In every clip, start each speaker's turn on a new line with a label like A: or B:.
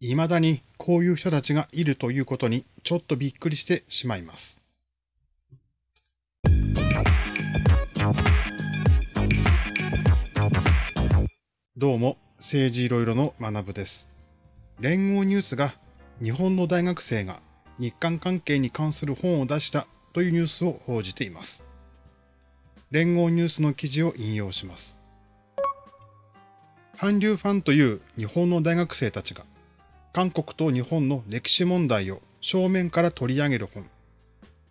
A: 未だにこういう人たちがいるということにちょっとびっくりしてしまいます。どうも、政治いろいろの学部です。連合ニュースが日本の大学生が日韓関係に関する本を出したというニュースを報じています。連合ニュースの記事を引用します。韓流ファンという日本の大学生たちが韓国と日本の歴史問題を正面から取り上げる本、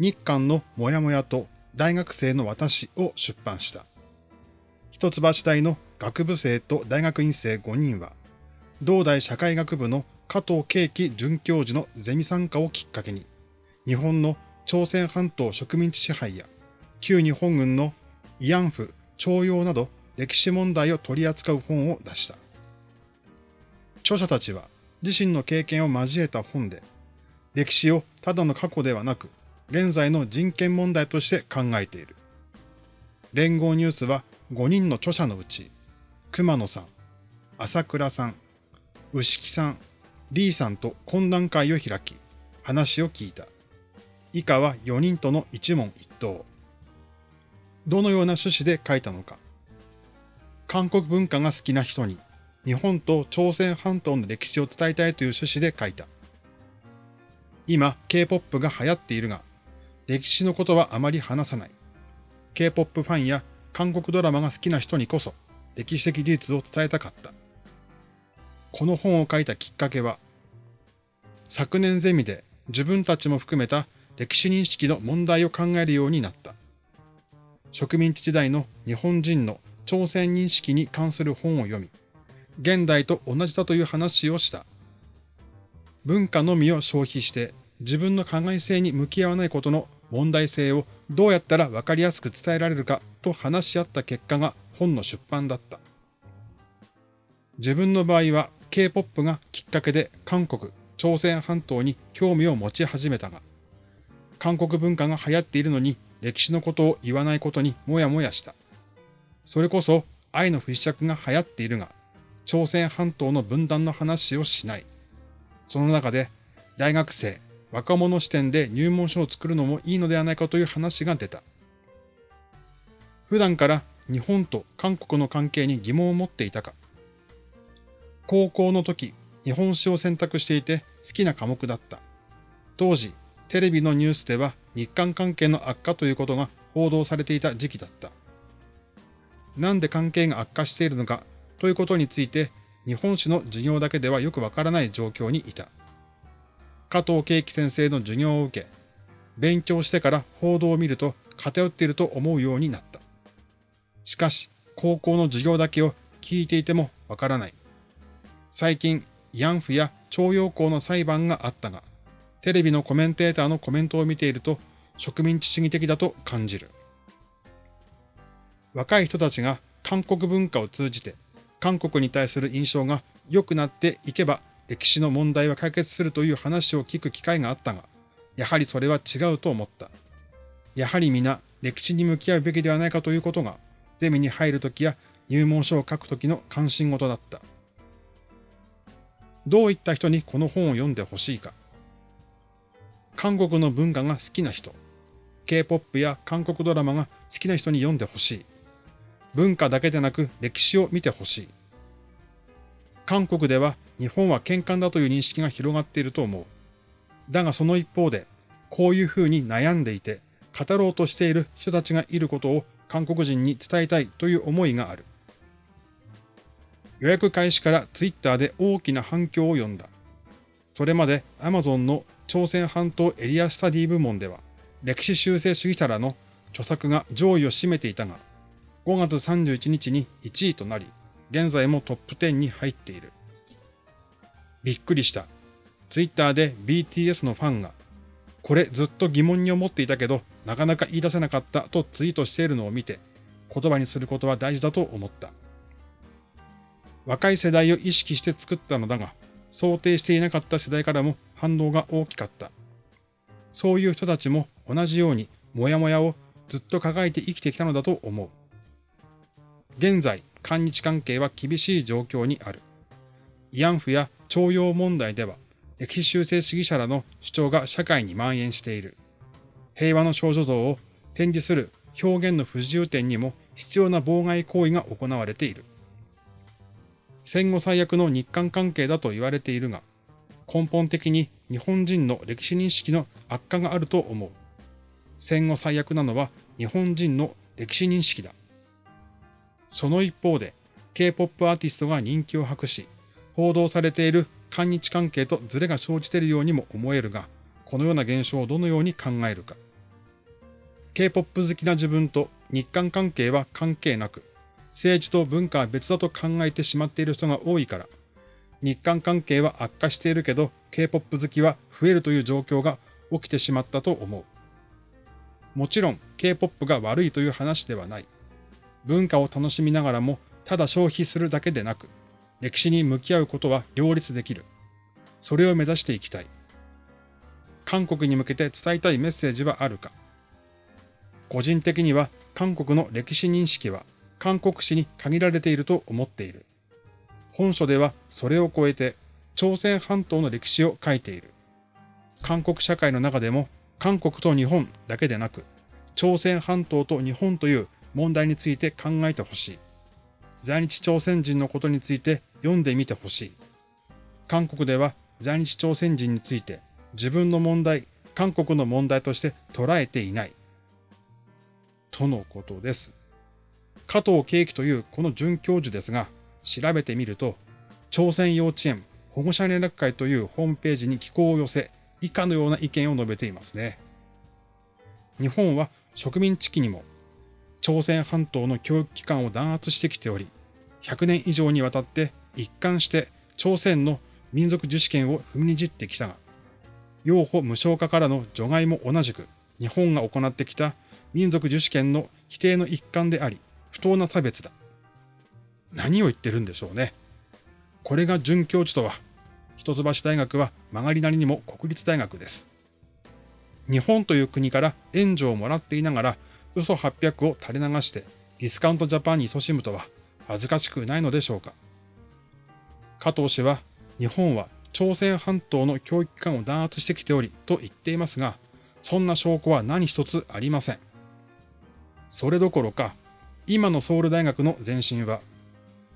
A: 日韓のモヤモヤと大学生の私を出版した。一橋大の学部生と大学院生5人は、同大社会学部の加藤慶樹准教授のゼミ参加をきっかけに、日本の朝鮮半島植民地支配や旧日本軍の慰安婦、徴用など歴史問題を取り扱う本を出した。著者たちは自身の経験を交えた本で、歴史をただの過去ではなく、現在の人権問題として考えている。連合ニュースは5人の著者のうち、熊野さん、朝倉さん、牛木さん、リーさんと懇談会を開き、話を聞いた。以下は4人との一問一答。どのような趣旨で書いたのか。韓国文化が好きな人に日本と朝鮮半島の歴史を伝えたいという趣旨で書いた。今、K-POP が流行っているが、歴史のことはあまり話さない。K-POP ファンや韓国ドラマが好きな人にこそ、歴史的事実を伝えたかった。この本を書いたきっかけは、昨年ゼミで自分たちも含めた歴史認識の問題を考えるようになった。植民地時代の日本人の朝鮮認識に関する本を読み、現代と同じだという話をした。文化のみを消費して自分の加害性に向き合わないことの問題性をどうやったら分かりやすく伝えられるかと話し合った結果が本の出版だった。自分の場合は K-POP がきっかけで韓国、朝鮮半島に興味を持ち始めたが、韓国文化が流行っているのに歴史のことを言わないことにもやもやした。それこそ愛の不時着が流行っているが、朝鮮半島の分断の話をしない。その中で、大学生、若者視点で入門書を作るのもいいのではないかという話が出た。普段から日本と韓国の関係に疑問を持っていたか。高校の時、日本史を選択していて好きな科目だった。当時、テレビのニュースでは日韓関係の悪化ということが報道されていた時期だった。なんで関係が悪化しているのかということについて、日本史の授業だけではよくわからない状況にいた。加藤慶樹先生の授業を受け、勉強してから報道を見ると偏っていると思うようになった。しかし、高校の授業だけを聞いていてもわからない。最近、慰安婦や徴用工の裁判があったが、テレビのコメンテーターのコメントを見ていると植民地主義的だと感じる。若い人たちが韓国文化を通じて韓国に対する印象が良くなっていけば歴史の問題は解決するという話を聞く機会があったが、やはりそれは違うと思った。やはり皆歴史に向き合うべきではないかということが、ゼミに入るときや入門書を書くときの関心事だった。どういった人にこの本を読んでほしいか。韓国の文化が好きな人、K-POP や韓国ドラマが好きな人に読んでほしい。文化だけでなく歴史を見てほしい。韓国では日本は喧嘩だという認識が広がっていると思う。だがその一方で、こういうふうに悩んでいて、語ろうとしている人たちがいることを韓国人に伝えたいという思いがある。予約開始からツイッターで大きな反響を呼んだ。それまで Amazon の朝鮮半島エリアスタディ部門では、歴史修正主義者らの著作が上位を占めていたが、5月31日に1位となり、現在もトップ10に入っている。びっくりした。ツイッターで BTS のファンが、これずっと疑問に思っていたけど、なかなか言い出せなかったとツイートしているのを見て、言葉にすることは大事だと思った。若い世代を意識して作ったのだが、想定していなかった世代からも反応が大きかった。そういう人たちも同じようにモヤモヤをずっと抱えて生きてきたのだと思う。現在、韓日関係は厳しい状況にある。慰安婦や徴用問題では、歴史修正主義者らの主張が社会に蔓延している。平和の少女像を展示する表現の不自由点にも必要な妨害行為が行われている。戦後最悪の日韓関係だと言われているが、根本的に日本人の歴史認識の悪化があると思う。戦後最悪なのは日本人の歴史認識だ。その一方で、K-POP アーティストが人気を博し、報道されている韓日関係とズレが生じているようにも思えるが、このような現象をどのように考えるか。K-POP 好きな自分と日韓関係は関係なく、政治と文化は別だと考えてしまっている人が多いから、日韓関係は悪化しているけど、K-POP 好きは増えるという状況が起きてしまったと思う。もちろん K-POP が悪いという話ではない。文化を楽しみながらも、ただ消費するだけでなく、歴史に向き合うことは両立できる。それを目指していきたい。韓国に向けて伝えたいメッセージはあるか個人的には韓国の歴史認識は韓国史に限られていると思っている。本書ではそれを超えて朝鮮半島の歴史を書いている。韓国社会の中でも韓国と日本だけでなく朝鮮半島と日本という問題について考えてほしい。在日朝鮮人のことについて読んでみてほしい。韓国では在日朝鮮人について自分の問題、韓国の問題として捉えていない。とのことです。加藤慶樹というこの准教授ですが、調べてみると、朝鮮幼稚園保護者連絡会というホームページに寄稿を寄せ、以下のような意見を述べていますね。日本は植民地期にも朝鮮半島の教育機関を弾圧してきており、100年以上にわたって一貫して朝鮮の民族自主権を踏みにじってきたが、養護無償化からの除外も同じく日本が行ってきた民族自主権の否定の一環であり、不当な差別だ。何を言ってるんでしょうね。これが准教授とは、一橋大学は曲がりなりにも国立大学です。日本という国から援助をもらっていながら、嘘800を垂れ流してディスカウントジャパンに勤しむとは恥ずかしくないのでしょうか。加藤氏は、日本は朝鮮半島の教育機関を弾圧してきておりと言っていますが、そんな証拠は何一つありません。それどころか、今のソウル大学の前身は、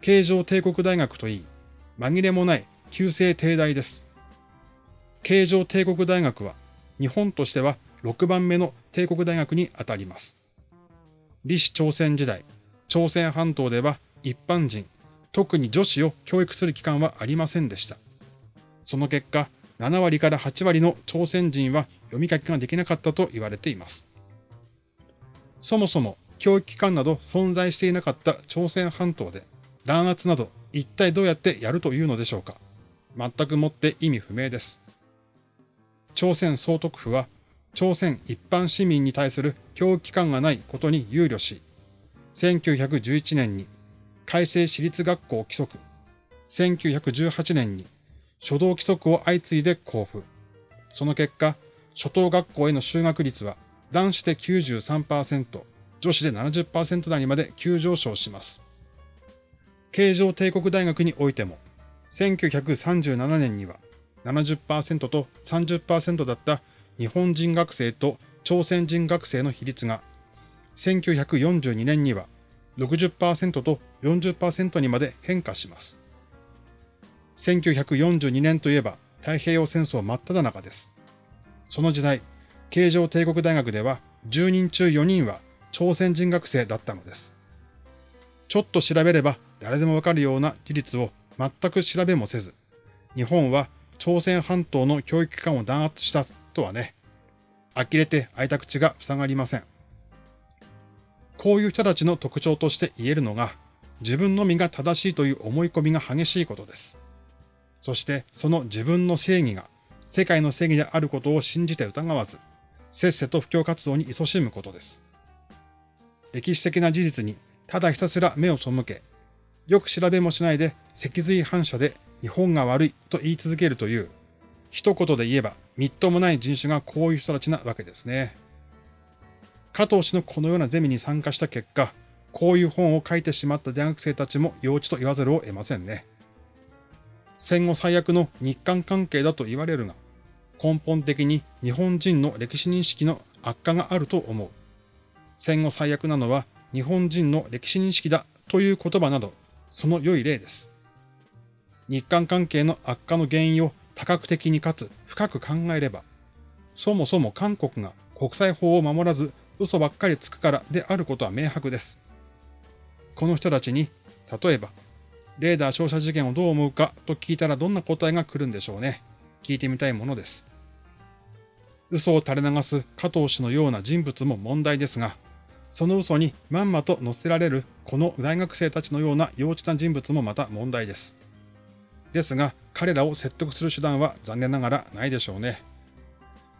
A: 京城帝国大学といい、紛れもない旧制帝大です。京城帝国大学は、日本としては6番目の帝国大学にあたります。李氏朝鮮時代、朝鮮半島では一般人、特に女子を教育する機関はありませんでした。その結果、7割から8割の朝鮮人は読み書きができなかったと言われています。そもそも教育機関など存在していなかった朝鮮半島で弾圧など一体どうやってやるというのでしょうか全くもって意味不明です。朝鮮総督府は朝鮮一般市民に対する教育機関がないことに憂慮し、1911年に改正私立学校規則、1918年に初等規則を相次いで交付。その結果、初等学校への修学率は男子で93%、女子で70%台にまで急上昇します。京城帝国大学においても、1937年には70%と30%だった日本人学生と朝鮮人学生の比率が、1942年には60%と40%にまで変化します。1942年といえば太平洋戦争真っ只中です。その時代、京城帝国大学では10人中4人は朝鮮人学生だったのです。ちょっと調べれば誰でもわかるような事実を全く調べもせず、日本は朝鮮半島の教育機関を弾圧したとはね、呆れて開いた口が塞がりません。こういう人たちの特徴として言えるのが、自分のみが正しいという思い込みが激しいことです。そしてその自分の正義が世界の正義であることを信じて疑わず、せっせと布教活動に勤しむことです。歴史的な事実にただひたすら目を背け、よく調べもしないで脊髄反射で日本が悪いと言い続けるという、一言で言えばみっともない人種がこういう人たちなわけですね。加藤氏のこのようなゼミに参加した結果、こういう本を書いてしまった大学生たちも幼稚と言わざるを得ませんね。戦後最悪の日韓関係だと言われるが、根本的に日本人の歴史認識の悪化があると思う。戦後最悪なのは日本人の歴史認識だという言葉など、その良い例です。日韓関係の悪化の原因を多角的にかつ深く考えれば、そもそも韓国が国際法を守らず嘘ばっかりつくからであることは明白です。この人たちに、例えば、レーダー照射事件をどう思うかと聞いたらどんな答えが来るんでしょうね。聞いてみたいものです。嘘を垂れ流す加藤氏のような人物も問題ですが、その嘘にまんまと乗せられるこの大学生たちのような幼稚な人物もまた問題です。ですが、彼らを説得する手段は残念ながらないでしょうね。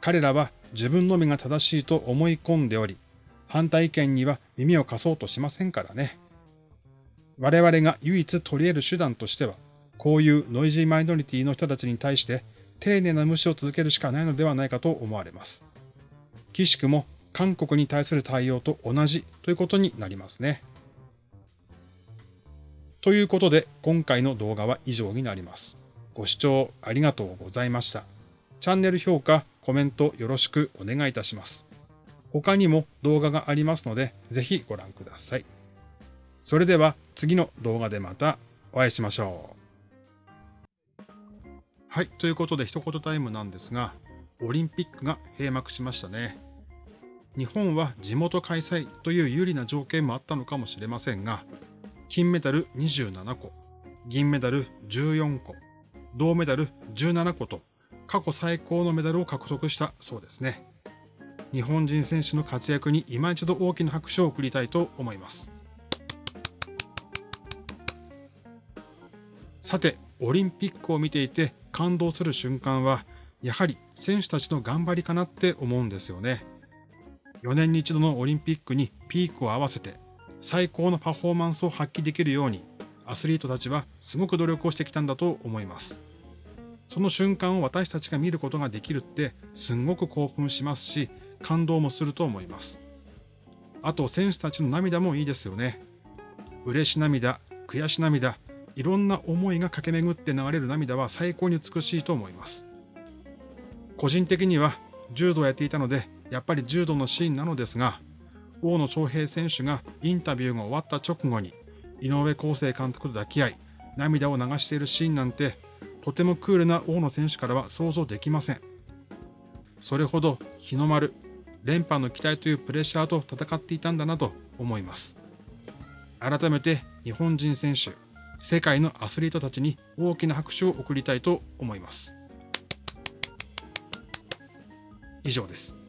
A: 彼らは自分のみが正しいと思い込んでおり、反対意見には耳を貸そうとしませんからね。我々が唯一取り得る手段としては、こういうノイジーマイノリティの人たちに対して丁寧な無視を続けるしかないのではないかと思われます。岸くも韓国に対する対応と同じということになりますね。ということで、今回の動画は以上になります。ご視聴ありがとうございました。チャンネル評価、コメントよろしくお願いいたします。他にも動画がありますので、ぜひご覧ください。それでは次の動画でまたお会いしましょう。はい。ということで一言タイムなんですが、オリンピックが閉幕しましたね。日本は地元開催という有利な条件もあったのかもしれませんが、金メダル27個、銀メダル14個、銅メダル17個と過去最高のメダルを獲得したそうですね。日本人選手の活躍に今一度大きな拍手を送りたいと思います。さて、オリンピックを見ていて感動する瞬間は、やはり選手たちの頑張りかなって思うんですよね。4年に一度のオリンピックにピークを合わせて最高のパフォーマンスを発揮できるようにアスリートたちはすごく努力をしてきたんだと思います。その瞬間を私たちが見ることができるってすんごく興奮しますし感動もすると思います。あと選手たちの涙もいいですよね。嬉し涙、悔し涙、いろんな思いが駆け巡って流れる涙は最高に美しいと思います。個人的には柔道をやっていたので、やっぱり柔道のシーンなのですが、大野翔平選手がインタビューが終わった直後に、井上康生監督と抱き合い、涙を流しているシーンなんて、とてもクールな大野選手からは想像できません。それほど日の丸、連覇の期待というプレッシャーと戦っていたんだなと思います。改めて日本人選手、世界のアスリートたちに大きな拍手を送りたいと思います。以上です。